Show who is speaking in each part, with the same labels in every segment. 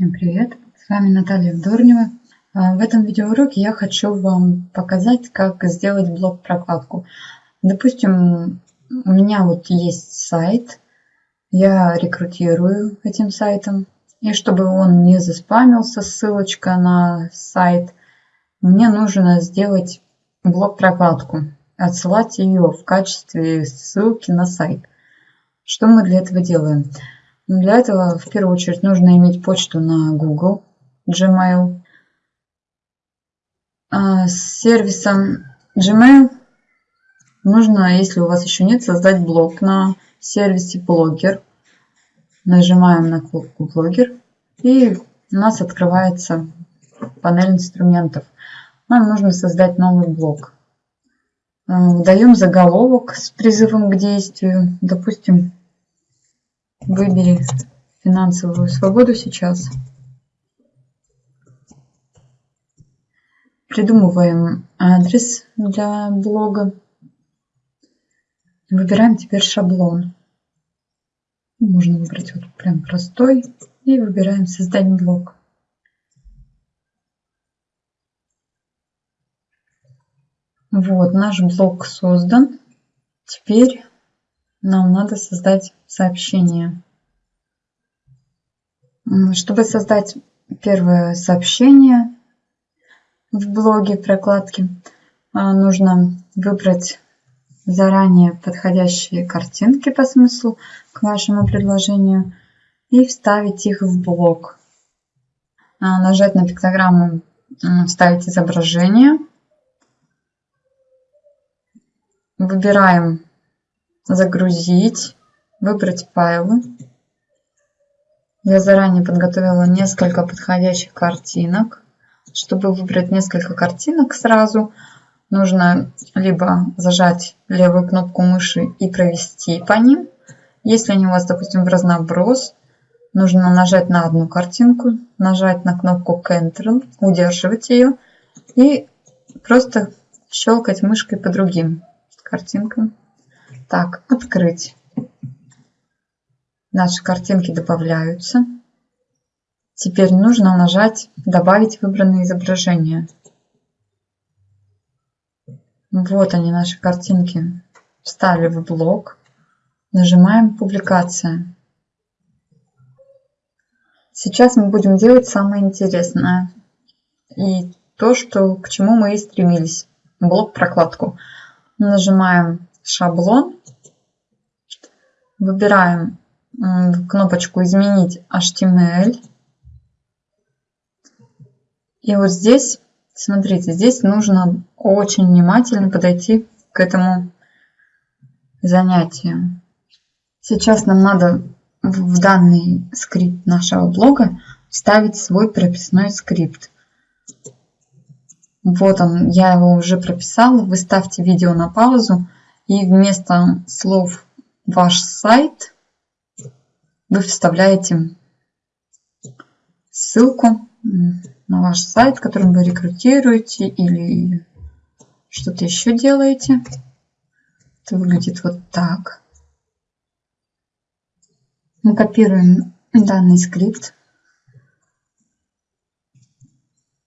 Speaker 1: Всем привет! С вами Наталья Вдорнева. А, в этом видеоуроке я хочу вам показать, как сделать блок-прокладку. Допустим, у меня вот есть сайт, я рекрутирую этим сайтом. И чтобы он не заспамился, ссылочка на сайт, мне нужно сделать блок-прокладку, отсылать ее в качестве ссылки на сайт. Что мы для этого делаем? Для этого в первую очередь нужно иметь почту на Google, Gmail. А с сервисом Gmail нужно, если у вас еще нет, создать блог на сервисе Blogger. Нажимаем на кнопку Blogger и у нас открывается панель инструментов. Нам нужно создать новый блог. А, даем заголовок с призывом к действию. Допустим, Выбери финансовую свободу сейчас. Придумываем адрес для блога. Выбираем теперь шаблон. Можно выбрать вот прям простой. И выбираем создать блог. Вот, наш блог создан. Теперь нам надо создать сообщение. Чтобы создать первое сообщение в блоге прокладки, а, нужно выбрать заранее подходящие картинки по смыслу к вашему предложению и вставить их в блог. А, нажать на пиктограмму «Вставить изображение». Выбираем загрузить, выбрать файлы. Я заранее подготовила несколько подходящих картинок. Чтобы выбрать несколько картинок сразу, нужно либо зажать левую кнопку мыши и провести по ним. Если они у вас, допустим, в разноброс, нужно нажать на одну картинку, нажать на кнопку Ctrl, удерживать ее и просто щелкать мышкой по другим картинкам. Так, открыть. Наши картинки добавляются. Теперь нужно нажать «Добавить выбранное изображение». Вот они, наши картинки. Встали в блок. Нажимаем «Публикация». Сейчас мы будем делать самое интересное. И то, что, к чему мы и стремились. Блок-прокладку. Нажимаем «Шаблон». Выбираем кнопочку «Изменить HTML». И вот здесь, смотрите, здесь нужно очень внимательно подойти к этому занятию. Сейчас нам надо в данный скрипт нашего блога вставить свой прописной скрипт. Вот он, я его уже прописала. Вы ставьте видео на паузу и вместо слов ваш сайт вы вставляете ссылку на ваш сайт, которым вы рекрутируете или что-то еще делаете. Это выглядит вот так. Мы копируем данный скрипт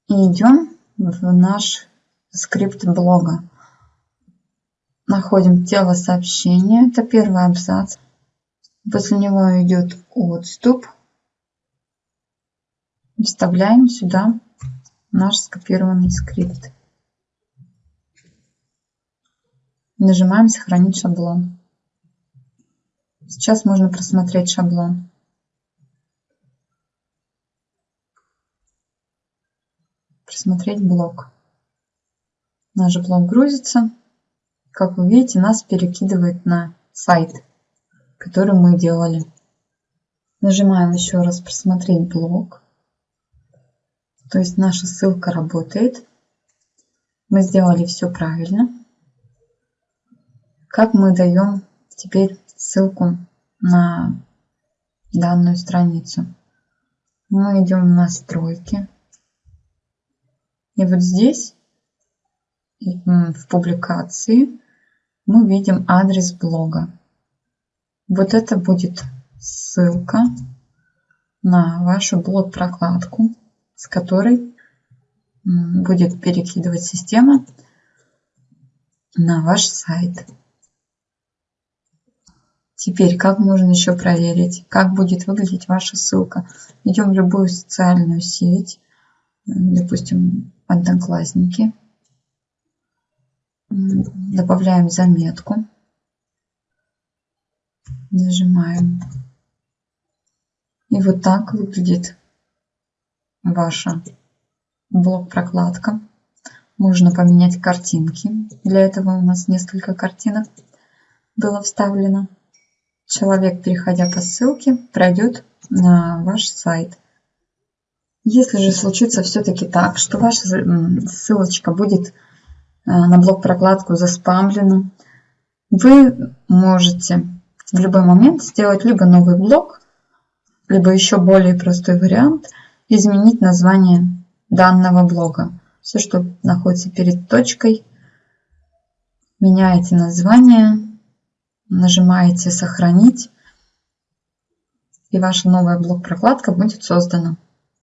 Speaker 1: и идем в наш скрипт блога. Находим тело сообщения, это первый абзац. После него идет отступ. Вставляем сюда наш скопированный скрипт. Нажимаем «Сохранить шаблон». Сейчас можно просмотреть шаблон. Просмотреть блок. Наш блок грузится. Как вы видите, нас перекидывает на сайт, который мы делали. Нажимаем еще раз «Просмотреть блок». То есть наша ссылка работает. Мы сделали все правильно. Как мы даем теперь ссылку на данную страницу? Мы идем в настройки. И вот здесь в публикации мы видим адрес блога. Вот это будет ссылка на вашу блок-прокладку, с которой будет перекидывать система на ваш сайт. Теперь, как можно еще проверить, как будет выглядеть ваша ссылка? Идем в любую социальную сеть, допустим, Одноклассники. Добавляем заметку. Нажимаем. И вот так выглядит ваша блок-прокладка. Можно поменять картинки. Для этого у нас несколько картинок было вставлено. Человек, переходя по ссылке, пройдет на ваш сайт. Если же случится все-таки так, что ваша ссылочка будет на блок-прокладку заспамлена, вы можете в любой момент сделать либо новый блок, либо еще более простой вариант, изменить название данного блога. Все, что находится перед точкой, меняете название, нажимаете «Сохранить», и ваша новая блок-прокладка будет создана.